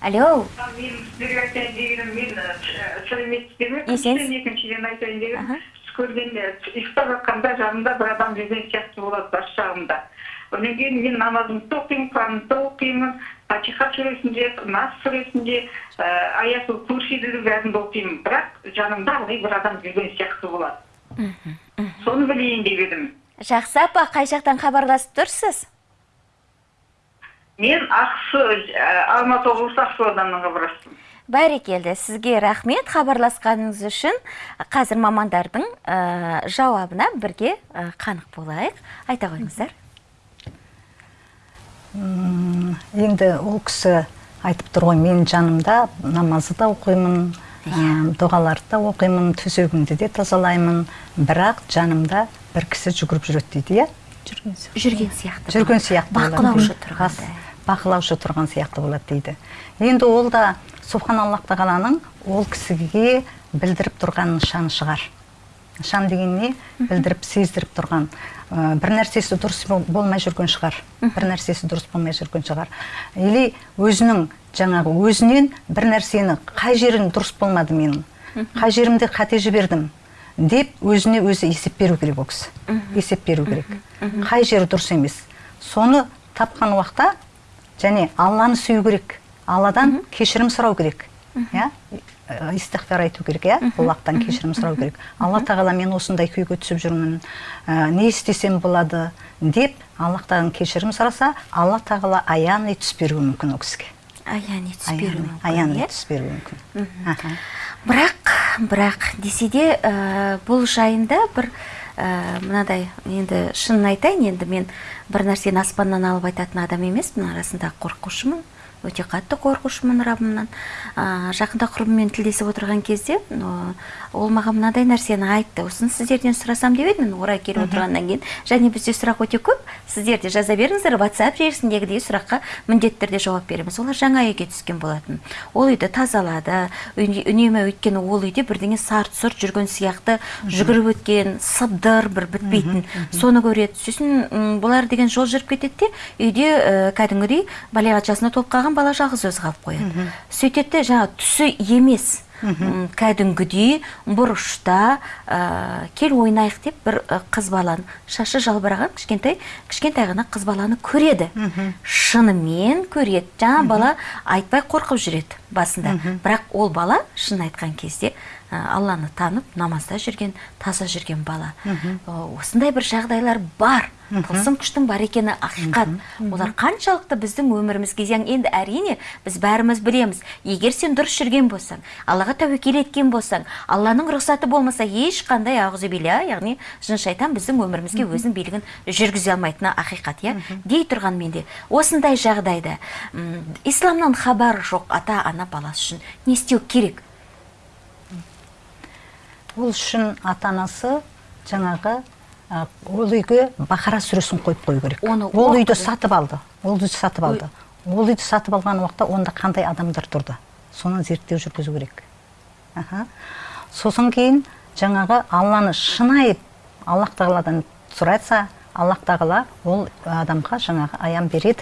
алло. Мен сіздерге айтайын дегенім мен сәлеметсіздер ме Есен. екіншіден айтайын дегенім түс көргенде ұйықтап жатқанда жанымда бір адам жүрген сияқты болады бас жағымда одан кейін мен намазымды оқимын құранымды оқимын фатиха сүресінде нас сүресінде курсиді бәрін оқимын бірақ жанымда ылғи бір адам жүрген сияқты болады соны білейін деп едім. Жақсы апа қай жақтан хабарласып тұрсыз? Мен ақсу алматы облысы ақсу ауданынан хабарластым. Бәрекелді сізге рахмет. Хабарласқаныңыз үшін қазір мамандардың ә, жауабына бірге ә, қанық болайық. Айта қойыңыздар. М, енді ол кісі айтып тұр ғой мен жанымда намазды да оқимын ә, дұғаларды да оқимын төсегімді де тазалаймын бірақ жанымда бір кісі жүгіріп жүреді дейді иә? Жүрген сияқты. Жүрген сияқты. Жүрген сияқты болады бақылаушы тұрғандай бақылаушы тұрған сияқты болады дейді. Енді ол да субханаллах тағаланың ол кісіге білдіріп тұрған нышаны шығар. Нышан деген не? Білдіріп сездіріп тұрған. Ә, бір нәрсесі дұрыс бол- болмай жүрген шығар. Бір нәрсесі дұрыс болмай жүрген шығар. Или өзінің жаңағы өзінен бір нәрсені қай жерің дұрыс болмады менің қай жерімде қате жібердім деп өзіне өзі есеп беру керек ол кісі. Есеп беру керек. Қай жері дұрыс емес. Соны тапқан уақытта және алланы сүю керек. Алладан кешірім сұрау керек. Иә? Истихфар айту керек иә? Аллахтан кешірім сұрау керек. Алла тағала мен осындай күйге түсіп жүрмін ә, не істесем болады? деп аллахтан кешірім сұраса алла тағала аян түс беруі мүмкін ол кісіге. Аян ете беруі мүмкін, аян иә? түс беруі мүмкін. Бірақ бірақ десе де ә, бұл жайында бір ә, мынадай енді шынын айтайын енді мен бір нәрсені аспаннан алып айтатын адам емеспін арасында қорқушымын өте қатты қорқушымын раббымнан ә, жақында құрбыммен тілдесіп отырған кезде ә, ол маған мынадай нәрсені айтты. Осыны сіздерден сұрасам деп едім орай келіп отырғаннан кейін. Және бізде сұрақ өте көп. Сіздер де жаза беріңіздер whatsapp желісіндегідей сұраққа міндетті түрде жауап береміз. Олар жаңа үйге түскен болатын. Ол үйді тазалады. Үне- үнемі өйткені ол үйде бірдеңе сарт сұрт жүрген сияқты жүгіріп өткен сыбдыр бір бітпейтін. Соны көреді. Сосын бұлар деген жол жүріп кетеді де үйде ә, кәдімгідей балиғат жасына толып қалған бала жалғыз өзі қалып қояды. Сөйтеді де жаңағы түсі емес. Кәдімгідей бұрышта ә, кел ойнайық деп бір ә, қыз баланы шашы жалбыраған кішкентай кішкентай ғана қыз баланы көреді. Шынымен көреді. Жаңа бала айтпай қорқып жүреді басында. Бірақ ол бала шын айтқан кезде ә, алланы танып намазда жүрген таза жүрген бала. Осындай бір жағдайлар бар. Тылсым күштің бар екені ақиқат. Олар қаншалықты біздің өмірімізге зиян. Енді әрине біз бәріміз білеміз. Егер сен дұрыс жүрген болсаң аллаға тәуекел еткен болсаң алланың рұқсаты болмаса ешқандай ауызубилля яғни жын шайтан біздің өмірімізге өзінің билігін жүргізе алмайтыны ақиқат иә? Дей тұрған менде осындай жағдайда исламнан хабары жоқ ата ана баласы үшін не істеу керек? Ол үшін ата анасы жаңағы ол үйге бақара сүресін қойып қою керек. Оны ол үйді сатып алды ол үйді сатып алды. Ол үйді сатып алған уақытта онда қандай адамдар тұрды? Соны зерттеу жүргізу керек. Аха. сосын кейін жаңағы алланы шынайы аллах тағаладан сұраса аллах тағала ол адамға жаңағы аян береді.